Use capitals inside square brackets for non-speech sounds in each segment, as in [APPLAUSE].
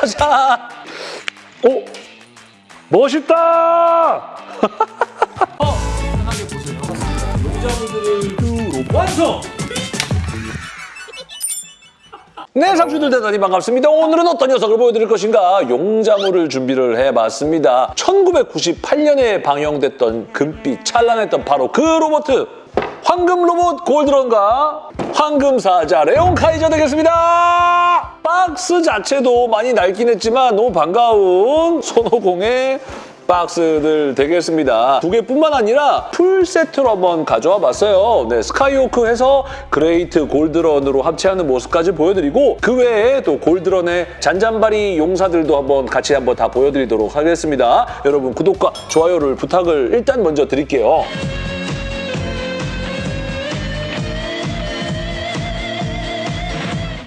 짜잔! 오! 멋있다! [LAUGHS] 편하게 보세요. 용자분들을 완성! 네, 상추들 대단히 반갑습니다. 오늘은 어떤 녀석을 보여드릴 것인가? 용자물을 준비를 해봤습니다. 1998년에 방영됐던 금빛 찬란했던 바로 그 로봇! 황금 로봇 골드런과 황금 사자 레온 카이저 되겠습니다. 박스 자체도 많이 낡긴 했지만 너무 반가운 손오공의 박스들 되겠습니다. 두 개뿐만 아니라 풀 세트로 한번 가져와 봤어요. 네, 스카이호크 해서 그레이트 골드런으로 합체하는 모습까지 보여드리고 그 외에 또 골드런의 잔잔바리 용사들도 한번 같이 한번 다 보여드리도록 하겠습니다. 여러분 구독과 좋아요를 부탁을 일단 먼저 드릴게요.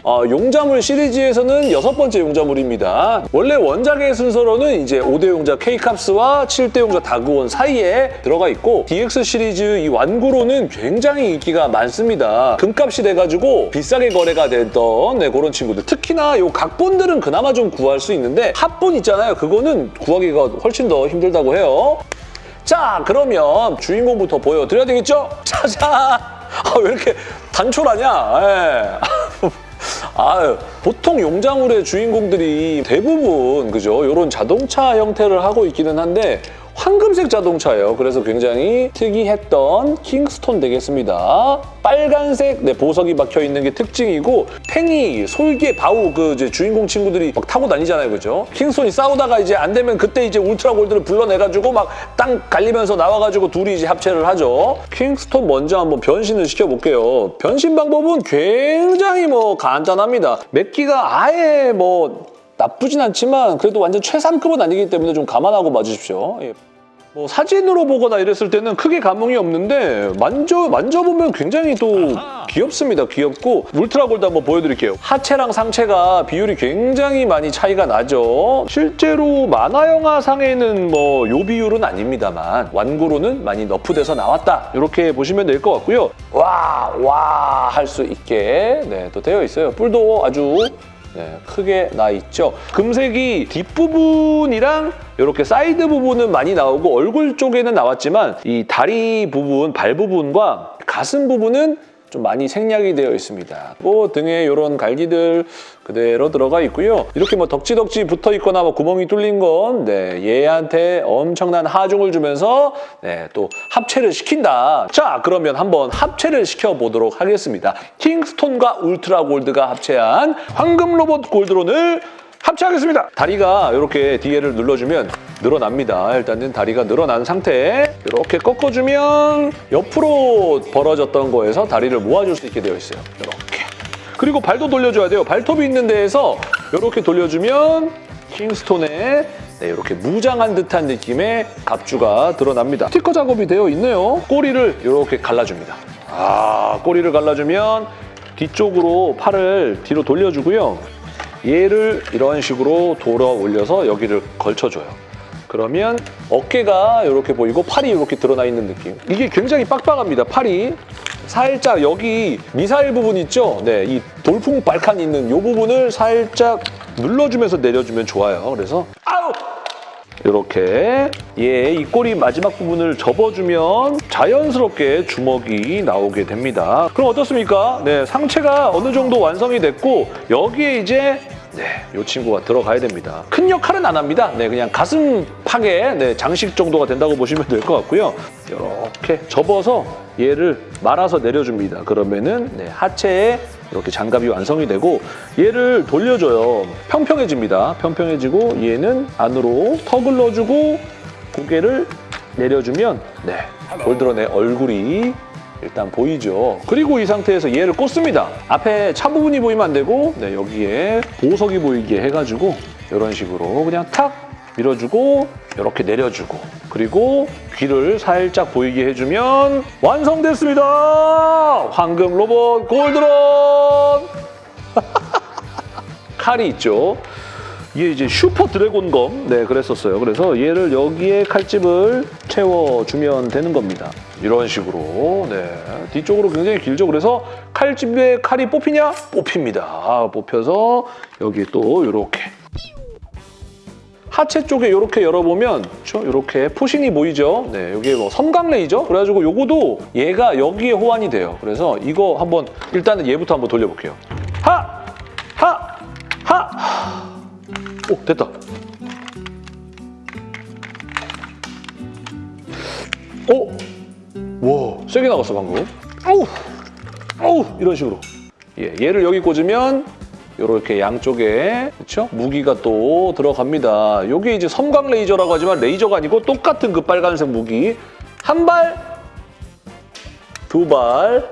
어, 용자물 시리즈에서는 여섯 번째 용자물입니다. 원래 원작의 순서로는 이제 5대 용자 K캅스와 7대 용자 다그원 사이에 들어가 있고 DX 시리즈 이 완구로는 굉장히 인기가 많습니다. 금값이 돼가지고 비싸게 거래가 됐던 네, 그런 친구들. 특히나 요 각본들은 그나마 좀 구할 수 있는데 합본 있잖아요. 그거는 구하기가 훨씬 더 힘들다고 해요. 자, 그러면 주인공부터 보여드려야 되겠죠? [LAUGHS] 짜잔! 아, 왜 이렇게 단촐하냐? 예. [LAUGHS] 아, 보통 용자물의 주인공들이 대부분 그죠? 이런 자동차 형태를 하고 있기는 한데 황금색 자동차예요. 그래서 굉장히 특이했던 킹스톤 되겠습니다. 빨간색 네, 보석이 박혀 있는 게 특징이고 팽이, 솔개, 바우 그 이제 주인공 친구들이 막 타고 다니잖아요, 그죠? 킹스톤이 싸우다가 이제 안 되면 그때 이제 울트라 골드를 불러내가지고 막 땅 갈리면서 나와가지고 둘이 이제 합체를 하죠. 킹스톤 먼저 한번 변신을 시켜볼게요. 변신 방법은 굉장히 뭐 간단합니다. 맵기가 아예 뭐 나쁘진 않지만 그래도 완전 최상급은 아니기 때문에 좀 감안하고 봐주십시오. 예. 뭐 사진으로 보거나 이랬을 때는 크게 감흥이 없는데 만져 만져보면 굉장히 또 귀엽습니다. 귀엽고 울트라 골드 한번 보여드릴게요. 하체랑 상체가 비율이 굉장히 많이 차이가 나죠. 실제로 만화 영화상에는 뭐 요 비율은 아닙니다만 완구로는 많이 너프돼서 나왔다. 이렇게 보시면 될 것 같고요. 와 와 할 수 있게 네, 또 되어 있어요. 뿔도 아주 네, 크게 나 있죠. 금색이 뒷부분이랑 이렇게 사이드 부분은 많이 나오고 얼굴 쪽에는 나왔지만 이 다리 부분, 발 부분과 가슴 부분은 좀 많이 생략이 되어 있습니다. 뭐 등에 이런 갈기들 그대로 들어가 있고요. 이렇게 뭐 덕지덕지 붙어 있거나 뭐 구멍이 뚫린 건 네, 얘한테 엄청난 하중을 주면서 네, 또 합체를 시킨다. 자, 그러면 한번 합체를 시켜보도록 하겠습니다. 킹스톤과 울트라 골드가 합체한 황금 로봇 골드런을 합체하겠습니다. 다리가 이렇게 뒤에를 눌러주면 늘어납니다. 일단은 다리가 늘어난 상태 이렇게 꺾어주면 옆으로 벌어졌던 거에서 다리를 모아줄 수 있게 되어 있어요. 이렇게. 그리고 발도 돌려줘야 돼요. 발톱이 있는 데에서 이렇게 돌려주면 킹스톤에 네, 이렇게 무장한 듯한 느낌의 갑주가 드러납니다. 스티커 작업이 되어 있네요. 꼬리를 이렇게 갈라줍니다. 아, 꼬리를 갈라주면 뒤쪽으로 팔을 뒤로 돌려주고요. 얘를 이런 식으로 돌아 올려서 여기를 걸쳐줘요. 그러면 어깨가 이렇게 보이고 팔이 이렇게 드러나 있는 느낌. 이게 굉장히 빡빡합니다, 팔이. 살짝 여기 미사일 부분 있죠? 네, 이 돌풍 발칸 있는 이 부분을 살짝 눌러주면서 내려주면 좋아요. 그래서 아우! 이렇게 얘이 꼬리 마지막 부분을 접어주면 자연스럽게 주먹이 나오게 됩니다. 그럼 어떻습니까? 네, 상체가 어느 정도 완성이 됐고 여기에 이제 네, 이 친구가 들어가야 됩니다. 큰 역할은 안 합니다. 네, 그냥 가슴 파괴 네, 장식 정도가 된다고 보시면 될 것 같고요. 이렇게 접어서 얘를 말아서 내려줍니다. 그러면은 네, 하체에 이렇게 장갑이 완성이 되고 얘를 돌려줘요. 평평해집니다. 평평해지고 얘는 안으로 턱을 넣어주고 고개를 내려주면 네, 골드런의 얼굴이 일단 보이죠. 그리고 이 상태에서 얘를 꽂습니다. 앞에 차 부분이 보이면 안 되고 네, 여기에 보석이 보이게 해가지고 이런 식으로 그냥 탁 밀어주고 이렇게 내려주고 그리고 귀를 살짝 보이게 해주면 완성됐습니다. 황금 로봇 골드런 [LAUGHS] 칼이 있죠. 이게 이제 슈퍼 드래곤 검, 네, 그랬었어요. 그래서 얘를 여기에 칼집을 채워주면 되는 겁니다. 이런 식으로, 네. 뒤쪽으로 굉장히 길죠. 그래서 칼집에 칼이 뽑히냐? 뽑힙니다. 뽑혀서 여기 또 이렇게 하체 쪽에 이렇게 열어보면 이렇게 포신이 보이죠? 네, 여기에 뭐 섬광 레이저? 그래가지고 요거도 얘가 여기에 호환이 돼요. 그래서 이거 한번 일단은 얘부터 한번 돌려볼게요. 오, 됐다. 오! 와, 세게 나갔어, 방금. 어우! 어우! 이런 식으로. 예, 얘를 여기 꽂으면 이렇게 양쪽에 그렇죠? 무기가 또 들어갑니다. 이게 이제 섬광 레이저라고 하지만 레이저가 아니고 똑같은 그 빨간색 무기 한 발, 두 발,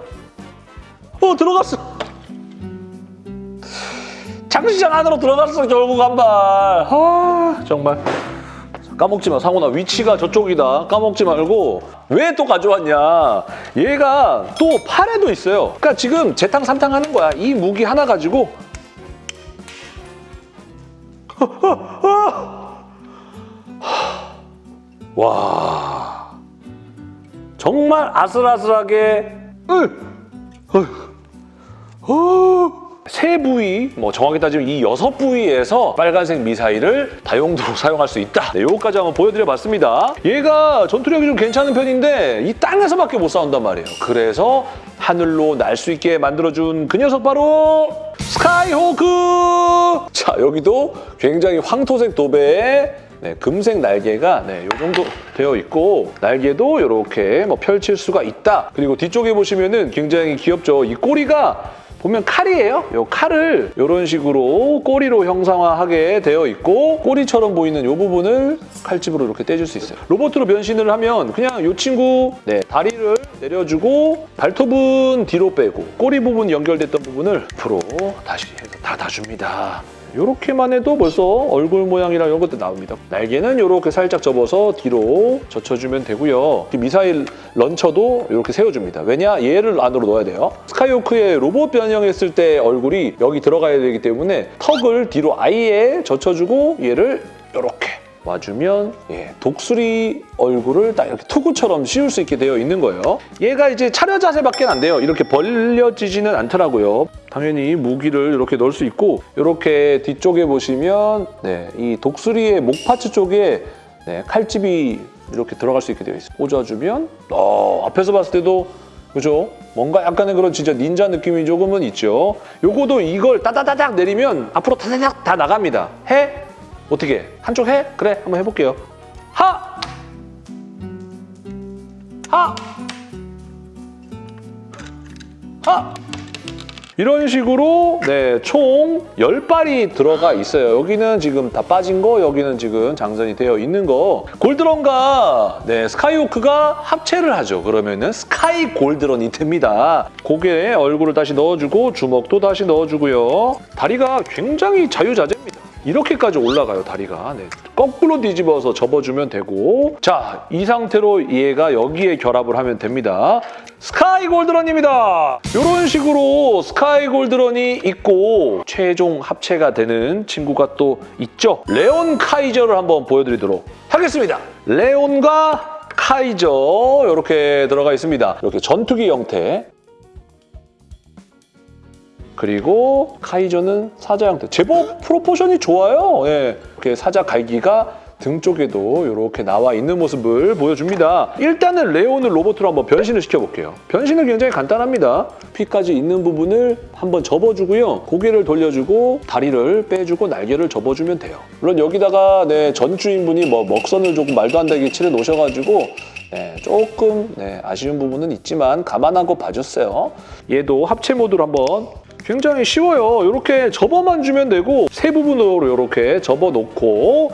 어 들어갔어. 장시장 안으로 들어갔어 결국 한 발. 아. 정말. 까먹지 마. 상훈아 위치가 저쪽이다. 까먹지 말고 왜 또 가져왔냐. 얘가 또 팔에도 있어요. 그러니까 지금 재탕 삼탕 하는 거야. 이 무기 하나 가지고. [LAUGHS] 와. 정말 아슬아슬하게. 으, 어휴, 어, 세 부위, 뭐 정확히 따지면 이 여섯 부위에서 빨간색 미사일을 다용도로 [LAUGHS] 사용할 수 있다. 네, 요거까지 한번 보여드려봤습니다. 얘가 전투력이 좀 괜찮은 편인데 이 땅에서밖에 못 싸운단 말이에요. 그래서 하늘로 날 수 있게 만들어준 그 녀석 바로 스카이호크! 자, 여기도 굉장히 황토색 도배에 네, 금색 날개가 네, 요 정도 되어 있고 날개도 이렇게 뭐 펼칠 수가 있다. 그리고 뒤쪽에 보시면 은 굉장히 귀엽죠. 이 꼬리가 보면 칼이에요. 이 칼을 이런 식으로 꼬리로 형상화하게 되어 있고 꼬리처럼 보이는 이 부분을 칼집으로 이렇게 떼줄 수 있어요. 로봇으로 변신을 하면 그냥 이 친구 네, 다리를 내려주고 발톱은 뒤로 빼고 꼬리 부분 연결됐던 부분을 앞으로 다시 해서 닫아줍니다. 이렇게만 해도 벌써 얼굴 모양이랑 이런 것도 나옵니다. 날개는 이렇게 살짝 접어서 뒤로 젖혀주면 되고요. 이 미사일 런처도 이렇게 세워줍니다. 왜냐? 얘를 안으로 넣어야 돼요. 스카이호크의 로봇 변형했을 때 얼굴이 여기 들어가야 되기 때문에 턱을 뒤로 아예 젖혀주고 얘를 이렇게 와주면 예, 독수리 얼굴을 딱 이렇게 투구처럼 씌울 수 있게 되어 있는 거예요. 얘가 이제 차려 자세밖에 안 돼요. 이렇게 벌려지지는 않더라고요. 당연히 무기를 이렇게 넣을 수 있고 이렇게 뒤쪽에 보시면 네, 이 독수리의 목 파츠 쪽에 네, 칼집이 이렇게 들어갈 수 있게 되어 있어요. 꽂아주면 어, 앞에서 봤을 때도 그죠? 뭔가 약간의 그런 진짜 닌자 느낌이 조금은 있죠. 요거도 이걸 따다다닥 내리면 앞으로 타다닥 다 나갑니다. 해? 어떻게? 한쪽 해? 그래, 한번 해볼게요. 하! 하! 하! 이런 식으로 네, 총 10발이 들어가 있어요. 여기는 지금 다 빠진 거, 여기는 지금 장전이 되어 있는 거. 골드런과 네, 스카이호크가 합체를 하죠. 그러면은 스카이 골드런이 됩니다. 고개에 얼굴을 다시 넣어주고 주먹도 다시 넣어주고요. 다리가 굉장히 자유자재입니다. 이렇게까지 올라가요, 다리가. 네. 거꾸로 뒤집어서 접어주면 되고 자, 이 상태로 얘가 여기에 결합을 하면 됩니다. 스카이 골드런입니다. 이런 식으로 스카이 골드런이 있고 최종 합체가 되는 친구가 또 있죠. 레온 카이저를 한번 보여드리도록 하겠습니다. 레온과 카이저 이렇게 들어가 있습니다. 이렇게 전투기 형태 그리고 카이저는 사자 형태. 제법 프로포션이 좋아요. 예. 이렇게 사자 갈기가 등 쪽에도 이렇게 나와 있는 모습을 보여줍니다. 일단은 레온을 로봇으로 한번 변신을 시켜볼게요. 변신은 굉장히 간단합니다. 피까지 있는 부분을 한번 접어주고요. 고개를 돌려주고 다리를 빼주고 날개를 접어주면 돼요. 물론 여기다가 네, 전 주인분이 뭐 먹선을 조금 말도 안 되게 칠해 놓으셔가지고 네, 조금 네, 아쉬운 부분은 있지만 감안하고 봐줬어요. 얘도 합체 모드로 한번 굉장히 쉬워요. 이렇게 접어만 주면 되고 세 부분으로 이렇게 접어놓고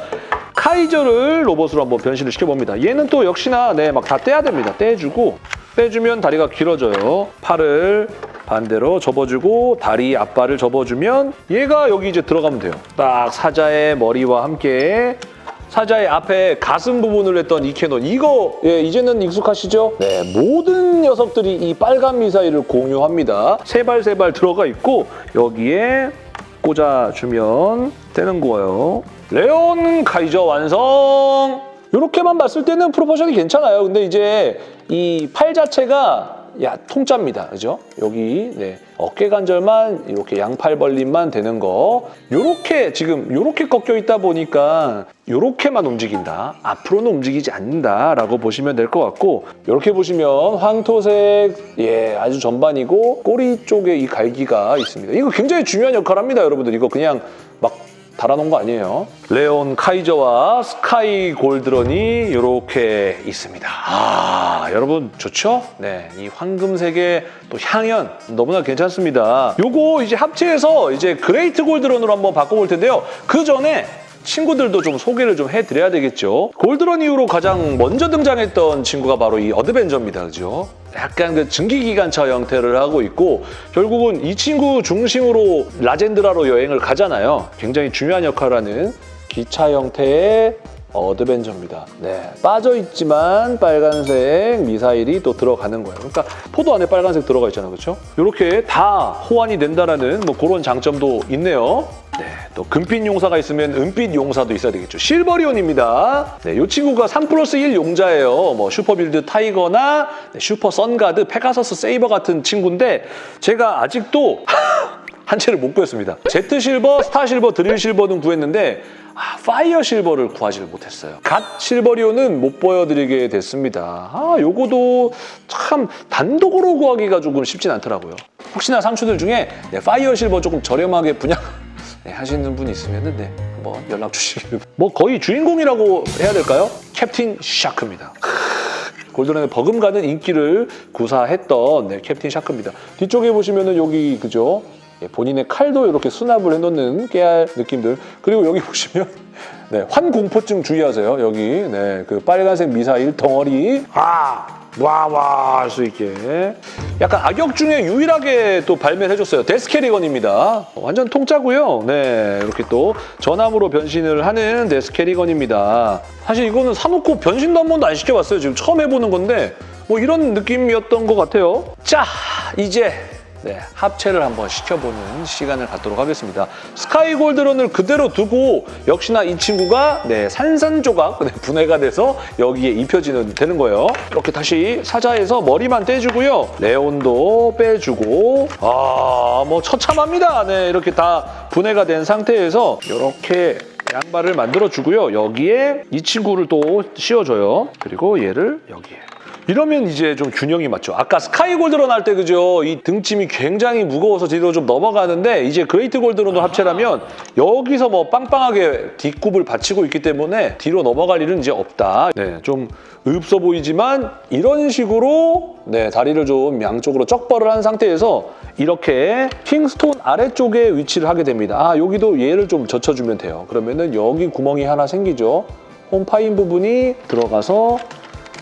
카이저를 로봇으로 한번 변신을 시켜봅니다. 얘는 또 역시나 네, 막 다 떼야 됩니다. 떼주고 빼주면 다리가 길어져요. 팔을 반대로 접어주고 다리 앞발을 접어주면 얘가 여기 이제 들어가면 돼요. 딱 사자의 머리와 함께 사자의 앞에 가슴 부분을 했던 이 캐논 이거 예, 이제는 익숙하시죠? 네 모든 녀석들이 이 빨간 미사일을 공유합니다. 세 발 세 발 들어가 있고 여기에 꽂아주면 되는 거예요. 레온 카이저 완성! 이렇게만 봤을 때는 프로포션이 괜찮아요. 근데 이제 이 팔 자체가 야 통짜입니다. 그죠? 여기 네, 어깨 관절만 이렇게 양팔 벌림만 되는 거. 요렇게 지금 요렇게 꺾여 있다 보니까 요렇게만 움직인다. 앞으로는 움직이지 않는다라고 보시면 될 것 같고 이렇게 보시면 황토색 예 아주 전반이고 꼬리 쪽에 이 갈기가 있습니다. 이거 굉장히 중요한 역할을 합니다, 여러분들. 이거 그냥 막 달아놓은 거 아니에요. 레온 카이저와 스카이 골드런이 이렇게 있습니다. 아, 여러분 좋죠? 네, 이 황금색의 또 향연 너무나 괜찮습니다. 요거 이제 합체해서 이제 그레이트 골드런으로 한번 바꿔볼 텐데요. 그 전에 친구들도 좀 소개를 좀 해드려야 되겠죠. 골드런 이후로 가장 먼저 등장했던 친구가 바로 이 어드벤져입니다. 그죠? 약간 그 증기기관차 형태를 하고 있고 결국은 이 친구 중심으로 라젠드라로 여행을 가잖아요. 굉장히 중요한 역할을 하는 기차 형태의 어드벤져입니다. 네, 빠져있지만 빨간색 미사일이 또 들어가는 거예요. 그러니까 포도 안에 빨간색 들어가 있잖아요. 그렇죠? 이렇게 다 호환이 된다는 뭐 그런 장점도 있네요. 네, 또 금빛 용사가 있으면 은빛 용사도 있어야 되겠죠. 실버리온입니다. 네, 이 친구가 3 플러스 1 용자예요. 뭐 슈퍼빌드 타이거나 네, 슈퍼 선가드, 페가서스 세이버 같은 친구인데 제가 아직도 [LAUGHS] 한 채를 못 구했습니다. 제트 실버, 스타 실버, 드릴 실버는 구했는데 아, 파이어 실버를 구하지를 못했어요. 갓 실버리온은 못 보여드리게 됐습니다. 아, 요거도 참 단독으로 구하기가 조금 쉽진 않더라고요. 혹시나 상추들 중에 네, 파이어 실버 조금 저렴하게 분양 [LAUGHS] 네, 하시는 분 있으면 네, 한번 연락 주시길. 뭐 거의 주인공이라고 해야 될까요? 캡틴 샤크입니다. 골드런의 버금가는 인기를 구사했던 네, 캡틴 샤크입니다. 뒤쪽에 보시면 은 여기 그죠? 예, 본인의 칼도 이렇게 수납을 해놓는 깨알 느낌들. 그리고 여기 [LAUGHS] 보시면 네, 환공포증 주의하세요. 여기 네, 그 빨간색 미사일 덩어리 아 와와 할 수 있게 약간 악역 중에 유일하게 또 발매를 해줬어요. 데스캐리건입니다. 완전 통짜고요. 네 이렇게 또 전함으로 변신을 하는 데스캐리건입니다. 사실 이거는 사놓고 변신도 한 번도 안 시켜봤어요. 지금 처음 해보는 건데 뭐 이런 느낌이었던 것 같아요. 자 이제 네, 합체를 한번 시켜보는 시간을 갖도록 하겠습니다. 스카이 골드런을 그대로 두고 역시나 이 친구가 네, 산산조각 네, 분해가 돼서 여기에 입혀지는 되는 거예요. 이렇게 다시 사자에서 머리만 떼주고요. 레온도 빼주고 아, 뭐 처참합니다. 네, 이렇게 다 분해가 된 상태에서 이렇게 양발을 만들어주고요. 여기에 이 친구를 또 씌워줘요. 그리고 얘를 여기에. 이러면 이제 좀 균형이 맞죠. 아까 스카이 골드런 할때 그죠? 이 등짐이 굉장히 무거워서 뒤로 좀 넘어가는데 이제 그레이트 골드런도 합체하면 여기서 뭐 빵빵하게 뒷굽을 받치고 있기 때문에 뒤로 넘어갈 일은 이제 없다. 네, 좀 없어 보이지만 이런 식으로 네, 다리를 좀 양쪽으로 쩍벌을 한 상태에서 이렇게 킹스톤 아래쪽에 위치를 하게 됩니다. 아, 여기도 얘를 좀 젖혀주면 돼요. 그러면은 여기 구멍이 하나 생기죠. 홈파인 부분이 들어가서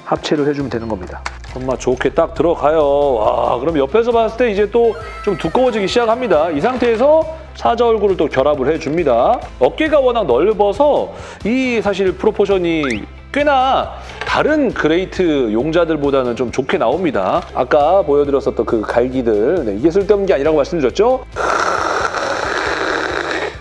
합체를 해주면 되는 겁니다. 정말 좋게 딱 들어가요. 와, 그럼 옆에서 봤을 때 이제 또 좀 두꺼워지기 시작합니다. 이 상태에서 사자 얼굴을 또 결합을 해줍니다. 어깨가 워낙 넓어서 이 사실 proportion이 꽤나 다른 great 용자들보다는 좀 좋게 나옵니다. 아까 보여드렸었던 그 갈기들, 네, 이게 쓸데없는 게 아니라고 말씀드렸죠?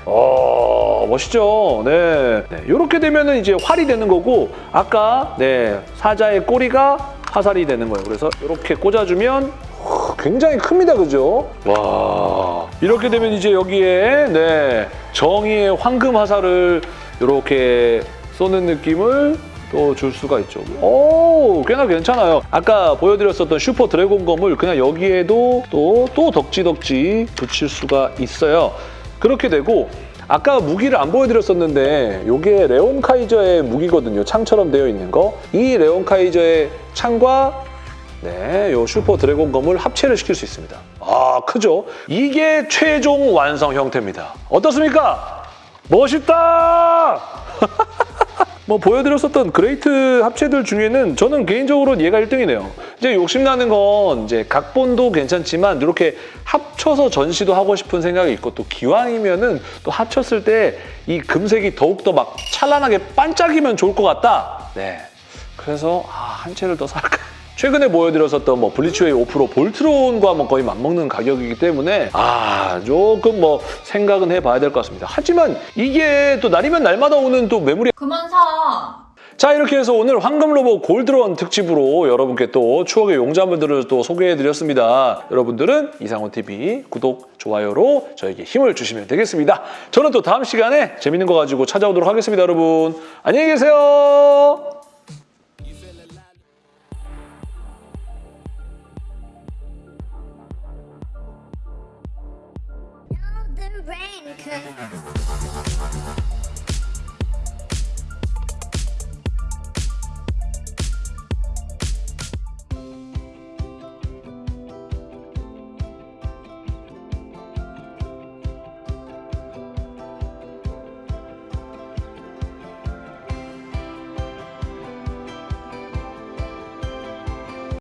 어, 멋있죠? 네. 네. 이렇게 되면은 이제 활이 되는 거고, 아까, 네, 사자의 꼬리가 화살이 되는 거예요. 그래서 이렇게 꽂아주면 후, 굉장히 큽니다. 그죠? 와. 이렇게 되면 이제 여기에, 네, 정의의 황금 화살을 이렇게 쏘는 느낌을 또줄 수가 있죠. 오, 꽤나 괜찮아요. 아까 보여드렸었던 슈퍼 드래곤 검을 그냥 여기에도 또, 또 덕지덕지 붙일 수가 있어요. 그렇게 되고 아까 무기를 안 보여드렸었는데 이게 레온 카이저의 무기거든요. 창처럼 되어 있는 거. 이 레온 카이저의 창과 네, 요 슈퍼 드래곤 검을 합체를 시킬 수 있습니다. 아, 크죠? 이게 최종 완성 형태입니다. 어떻습니까? 멋있다! [LAUGHS] 뭐 보여드렸었던 great 합체들 중에는 저는 개인적으로 얘가 1등이네요. 이제 욕심나는 건 이제 각본도 괜찮지만 이렇게 합쳐서 전시도 하고 싶은 생각이 있고 또 기왕이면은 또 합쳤을 때 이 금색이 더욱더 막 찬란하게 반짝이면 좋을 것 같다. 네. 그래서 아, 한 채를 더 살까? 최근에 보여드렸었던 뭐 블리츠웨이 5% 볼트론과 뭐 거의 맞먹는 가격이기 때문에 아 조금 뭐 생각은 해봐야 될 것 같습니다. 하지만 이게 또 날이면 날마다 오는 또 매물이 그만 사. 자 이렇게 해서 오늘 황금 로봇 골드런 특집으로 여러분께 또 추억의 용자물들을 또 소개해드렸습니다. 여러분들은 이상훈 TV 구독 좋아요로 저에게 힘을 주시면 되겠습니다. 저는 또 다음 시간에 재밌는 거 가지고 찾아오도록 하겠습니다, 여러분. 안녕히 계세요. Okay.